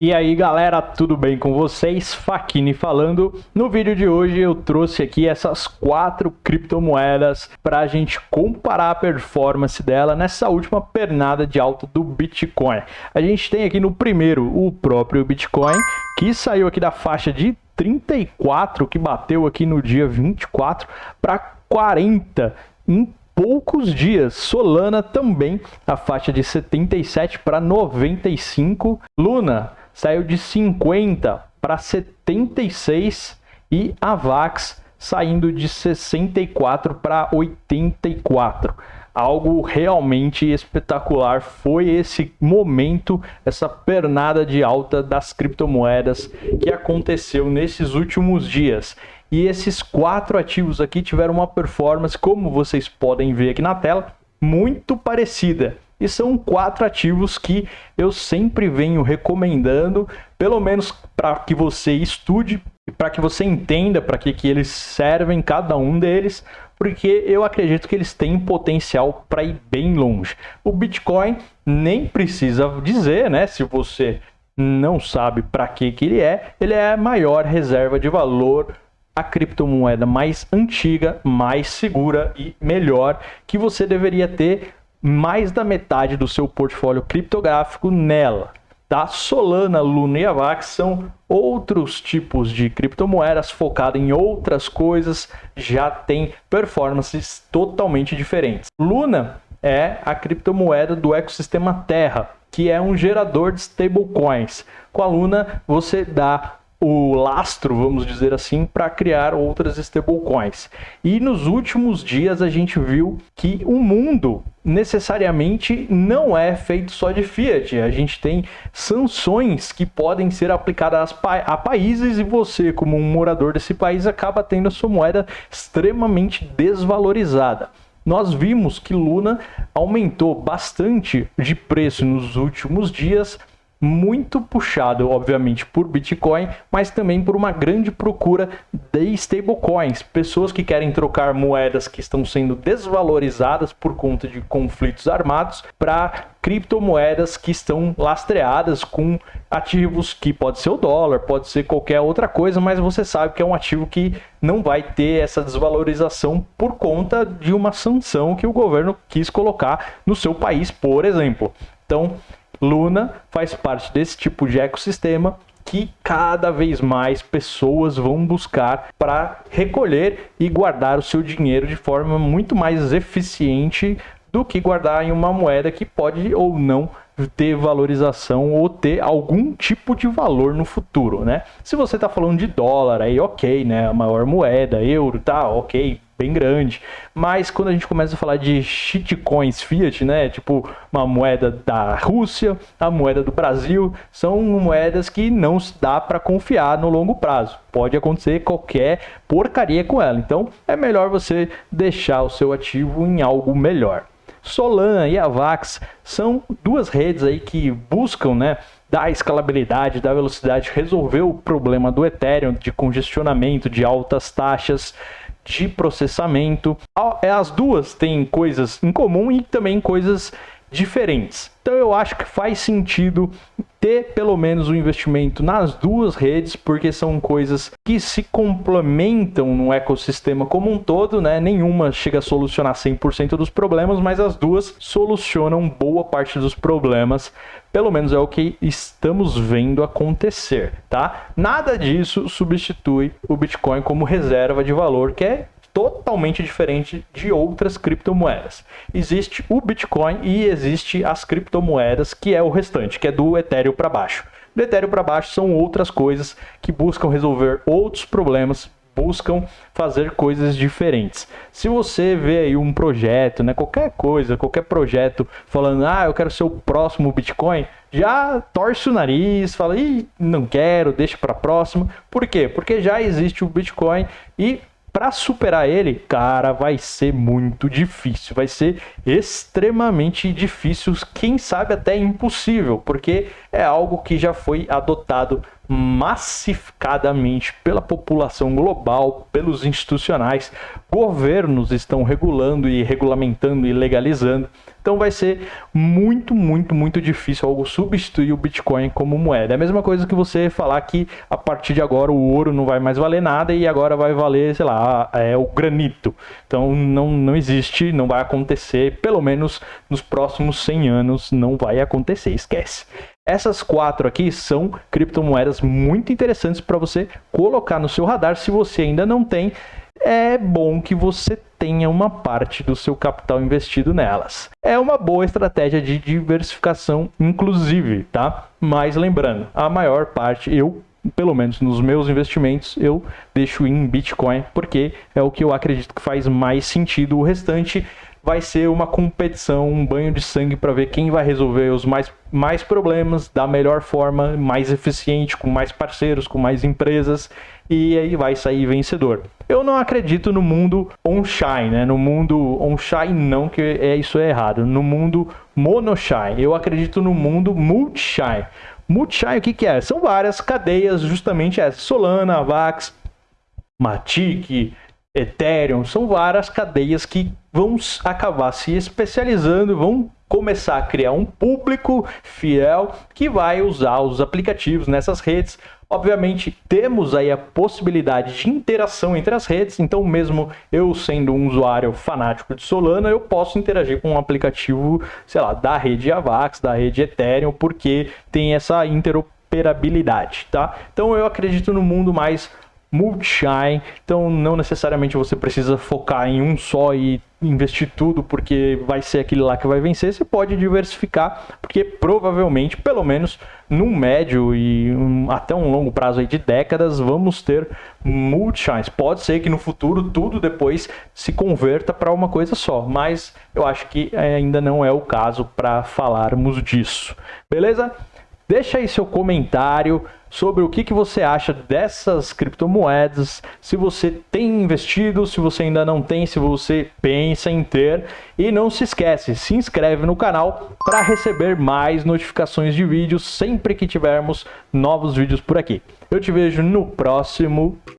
E aí galera, tudo bem com vocês? Fakini falando. No vídeo de hoje eu trouxe aqui essas quatro criptomoedas para a gente comparar a performance dela nessa última pernada de alta do Bitcoin. A gente tem aqui no primeiro o próprio Bitcoin, que saiu aqui da faixa de 34, que bateu aqui no dia 24 para 40 em poucos dias. Solana também, a faixa de 77 para 95. Luna saiu de 50 para 76 e a Vax saindo de 64 para 84. Algo realmente espetacular foi esse momento, essa pernada de alta das criptomoedas que aconteceu nesses últimos dias. E esses quatro ativos aqui tiveram uma performance, como vocês podem ver aqui na tela, muito parecida. E são quatro ativos que eu sempre venho recomendando, pelo menos para que você estude, para que você entenda para que, que eles servem, cada um deles, porque eu acredito que eles têm potencial para ir bem longe. O Bitcoin nem precisa dizer, né? Se você não sabe para que, que ele é, ele é a maior reserva de valor a criptomoeda mais antiga, mais segura e melhor que você deveria ter mais da metade do seu portfólio criptográfico nela. Tá? Solana, Luna e Avax são outros tipos de criptomoedas focadas em outras coisas, já tem performances totalmente diferentes. Luna é a criptomoeda do ecossistema Terra, que é um gerador de stablecoins. Com a Luna, você dá o lastro, vamos dizer assim, para criar outras stablecoins. E nos últimos dias a gente viu que o mundo necessariamente não é feito só de fiat. A gente tem sanções que podem ser aplicadas a países e você, como um morador desse país, acaba tendo a sua moeda extremamente desvalorizada nós vimos que Luna aumentou bastante de preço nos últimos dias muito puxado, obviamente, por Bitcoin, mas também por uma grande procura de stablecoins, pessoas que querem trocar moedas que estão sendo desvalorizadas por conta de conflitos armados para criptomoedas que estão lastreadas com ativos que pode ser o dólar, pode ser qualquer outra coisa, mas você sabe que é um ativo que não vai ter essa desvalorização por conta de uma sanção que o governo quis colocar no seu país, por exemplo. Então, Luna faz parte desse tipo de ecossistema que cada vez mais pessoas vão buscar para recolher e guardar o seu dinheiro de forma muito mais eficiente do que guardar em uma moeda que pode ou não ter valorização ou ter algum tipo de valor no futuro, né? Se você está falando de dólar, aí ok, né? A maior moeda, euro, tá, ok, bem grande. Mas quando a gente começa a falar de shitcoins fiat, né, tipo uma moeda da Rússia, a moeda do Brasil, são moedas que não dá para confiar no longo prazo. Pode acontecer qualquer porcaria com ela. Então é melhor você deixar o seu ativo em algo melhor. Solana e Avax são duas redes aí que buscam, né, dar escalabilidade, dar velocidade, resolver o problema do Ethereum de congestionamento, de altas taxas de processamento. É, as duas têm coisas em comum e também coisas diferentes. Então eu acho que faz sentido ter pelo menos um investimento nas duas redes, porque são coisas que se complementam no ecossistema como um todo, né? Nenhuma chega a solucionar 100% dos problemas, mas as duas solucionam boa parte dos problemas. Pelo menos é o que estamos vendo acontecer, tá? Nada disso substitui o Bitcoin como reserva de valor, que é totalmente diferente de outras criptomoedas. Existe o Bitcoin e existe as criptomoedas, que é o restante, que é do Ethereum para baixo. Do Ethereum para baixo são outras coisas que buscam resolver outros problemas, buscam fazer coisas diferentes. Se você vê aí um projeto, né, qualquer coisa, qualquer projeto falando, ah, eu quero ser o próximo Bitcoin, já torce o nariz, fala, Ih, não quero, deixa para próximo. Por quê? Porque já existe o Bitcoin e para superar ele, cara, vai ser muito difícil. Vai ser extremamente difícil, quem sabe até impossível, porque é algo que já foi adotado massificadamente pela população global, pelos institucionais, governos estão regulando e regulamentando e legalizando. Então vai ser muito, muito, muito difícil algo substituir o Bitcoin como moeda. É a mesma coisa que você falar que a partir de agora o ouro não vai mais valer nada e agora vai valer, sei lá, é o granito. Então não, não existe, não vai acontecer, pelo menos nos próximos 100 anos não vai acontecer, esquece. Essas quatro aqui são criptomoedas muito interessantes para você colocar no seu radar se você ainda não tem é bom que você tenha uma parte do seu capital investido nelas. É uma boa estratégia de diversificação, inclusive, tá? Mas lembrando, a maior parte eu pelo menos nos meus investimentos, eu deixo em Bitcoin, porque é o que eu acredito que faz mais sentido. O restante vai ser uma competição, um banho de sangue para ver quem vai resolver os mais, mais problemas da melhor forma, mais eficiente, com mais parceiros, com mais empresas, e aí vai sair vencedor. Eu não acredito no mundo on-shine, né? No mundo on-shine não, que é, isso é errado. No mundo mono-shine. Eu acredito no mundo multi-shine. Multi-shine o que, que é? São várias cadeias, justamente essa. Solana, Avax, Matic, Ethereum, são várias cadeias que vão acabar se especializando, vão começar a criar um público fiel que vai usar os aplicativos nessas redes. Obviamente, temos aí a possibilidade de interação entre as redes, então mesmo eu sendo um usuário fanático de Solana, eu posso interagir com um aplicativo, sei lá, da rede Avax, da rede Ethereum, porque tem essa interoperabilidade, tá? Então eu acredito no mundo mais multi-shine, então não necessariamente você precisa focar em um só e investir tudo porque vai ser aquele lá que vai vencer, você pode diversificar, porque provavelmente, pelo menos num médio e um, até um longo prazo de décadas, vamos ter multi-shines. Pode ser que no futuro tudo depois se converta para uma coisa só, mas eu acho que ainda não é o caso para falarmos disso. Beleza? Deixa aí seu comentário sobre o que, que você acha dessas criptomoedas, se você tem investido, se você ainda não tem, se você pensa em ter. E não se esquece, se inscreve no canal para receber mais notificações de vídeos sempre que tivermos novos vídeos por aqui. Eu te vejo no próximo